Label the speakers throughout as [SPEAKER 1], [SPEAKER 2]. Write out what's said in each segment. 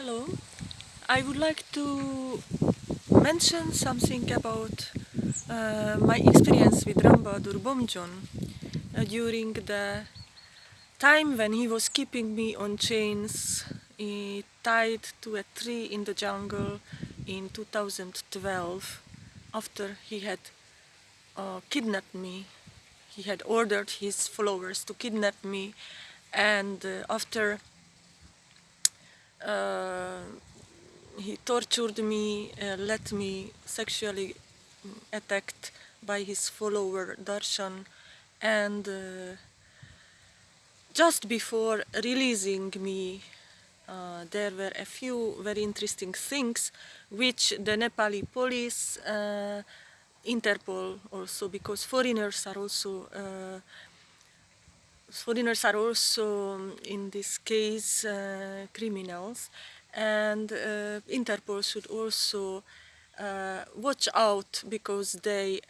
[SPEAKER 1] Hello. I would like to mention something about uh, my experience with Rambadur Bomjon uh, during the time when he was keeping me on chains tied to a tree in the jungle in 2012 after he had uh, kidnapped me. He had ordered his followers to kidnap me and uh, after he tortured me, uh, let me sexually attacked by his follower Darshan. And uh, just before releasing me uh, there were a few very interesting things which the Nepali police, uh, Interpol also because foreigners are also uh, foreigners are also um, in this case uh, criminals. And uh, Interpol should also uh, watch out because they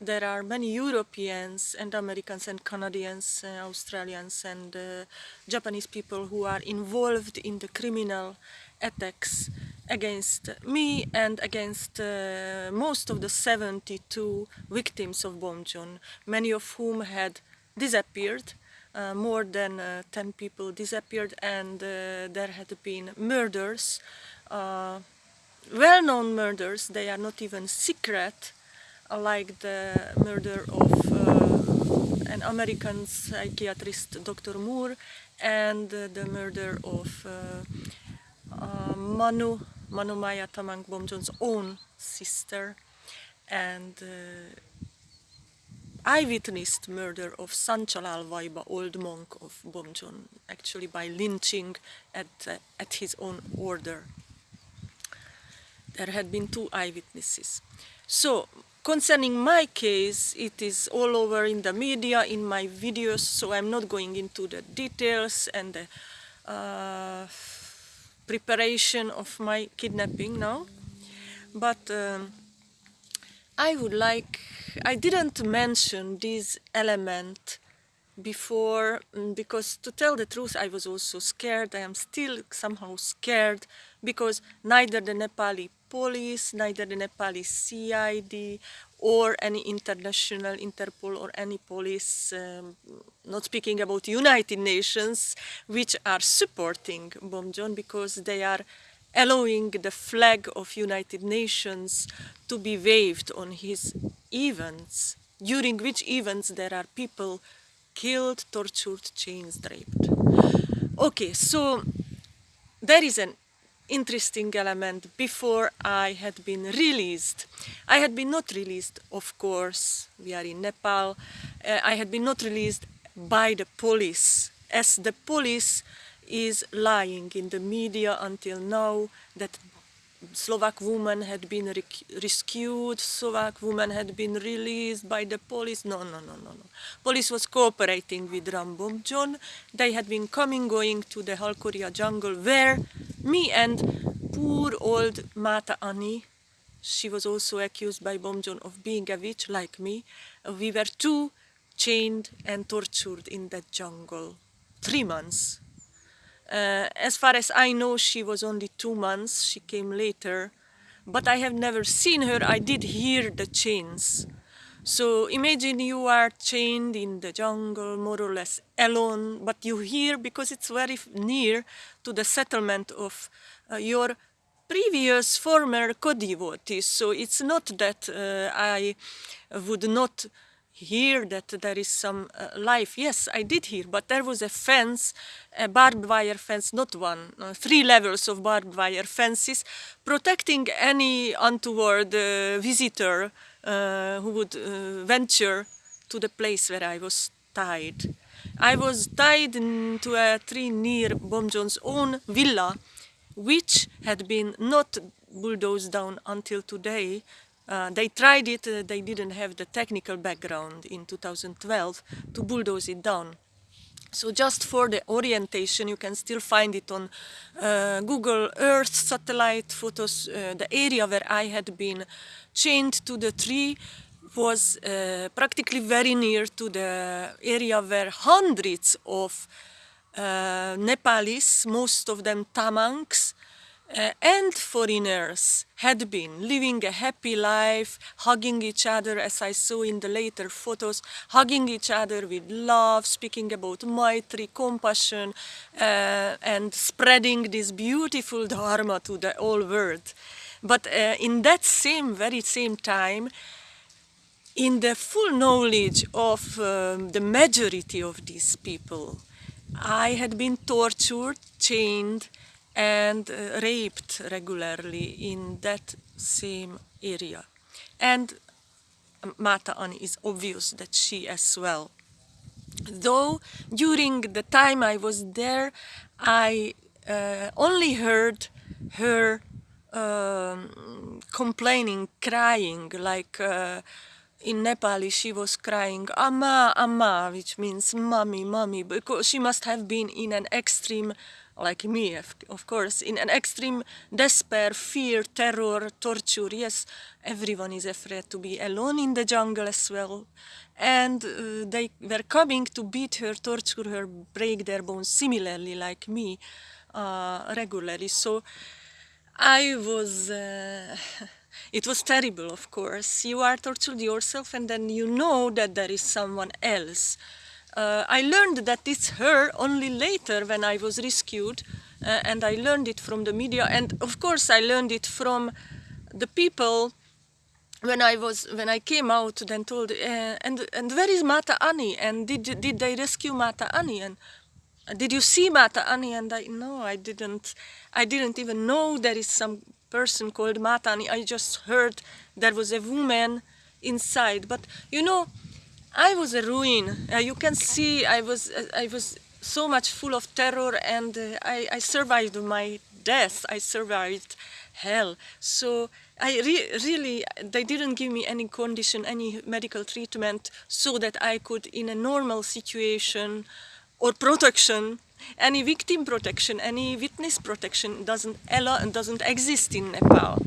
[SPEAKER 1] there are many Europeans and Americans and Canadians, uh, Australians and uh, Japanese people who are involved in the criminal attacks against me and against uh, most of the 72 victims of Bomjon, many of whom had disappeared uh, more than uh, 10 people disappeared and uh, there had been murders, uh, well-known murders, they are not even secret, like the murder of uh, an American psychiatrist, Dr. Moore, and the murder of Manu, Manu Maya Tamang Bomjon's own sister and I witnessed murder of Sanchalal Vaiba, old monk of Bomjon, actually by lynching at, uh, at his own order. There had been two eyewitnesses. So, concerning my case, it is all over in the media, in my videos, so I'm not going into the details and the uh, preparation of my kidnapping now. But um, I would like, I didn't mention this element before mm, because to tell the truth I was also scared, I am still somehow scared because neither the Nepali police, neither the Nepali CID or any international Interpol or any police, um, not speaking about United Nations, which are supporting Bomjon because they are allowing the flag of United Nations to be waved on his events, during which events there are people killed, tortured, chains draped. Okay, so there is an interesting element before I had been released. I had been not released, of course, we are in Nepal, uh, I had been not released by the police, as the police is lying in the media until now that Slovak woman had been rescued, Slovak woman had been released by the police. No, no, no, no, no. Police was cooperating with Rambomjon. They had been coming, going to the Halkoria jungle where me and poor old Mata Ani, she was also accused by Bomjon of being a witch like me. We were two chained and tortured in that jungle. Three months uh, as far as I know, she was only two months. She came later. But I have never seen her. I did hear the chains. So imagine you are chained in the jungle, more or less alone, but you hear, because it's very near to the settlement of uh, your previous former co-devotees. So it's not that uh, I would not hear that there is some uh, life. Yes, I did hear, but there was a fence, a barbed wire fence, not one, uh, three levels of barbed wire fences, protecting any untoward uh, visitor uh, who would uh, venture to the place where I was tied. I was tied to a tree near Bomjon's own villa, which had been not bulldozed down until today, uh, they tried it, uh, they didn't have the technical background in 2012 to bulldoze it down. So just for the orientation, you can still find it on uh, Google Earth satellite photos. Uh, the area where I had been chained to the tree was uh, practically very near to the area where hundreds of uh, Nepalis, most of them Tamangs, uh, and foreigners had been living a happy life, hugging each other, as I saw in the later photos, hugging each other with love, speaking about maitri, compassion, uh, and spreading this beautiful dharma to the whole world. But uh, in that same, very same time, in the full knowledge of um, the majority of these people, I had been tortured, chained, and uh, raped regularly in that same area. And um, Mata Ani is obvious that she as well. Though during the time I was there, I uh, only heard her um, complaining, crying, like uh, in Nepali she was crying, Amma, Amma, which means mommy, mommy, because she must have been in an extreme like me, of course, in an extreme despair, fear, terror, torture. Yes, everyone is afraid to be alone in the jungle as well. And uh, they were coming to beat her, torture her, break their bones, similarly like me, uh, regularly. So I was. Uh, it was terrible, of course. You are tortured yourself, and then you know that there is someone else. Uh, I learned that it's her only later when I was rescued uh, and I learned it from the media. And of course I learned it from the people when I was when I came out then told uh, and and where is Mata Ani and did did they rescue Mata Ani and did you see Mata Ani and I no I didn't. I didn't even know there is some person called Mata Ani I just heard there was a woman inside but you know I was a ruin. Uh, you can see I was uh, I was so much full of terror and uh, I, I, survived my death. I survived hell. So I re really, they didn't give me any condition, any medical treatment so that I could, in a normal situation or protection, any victim protection, any witness protection doesn't doesn't exist in Nepal.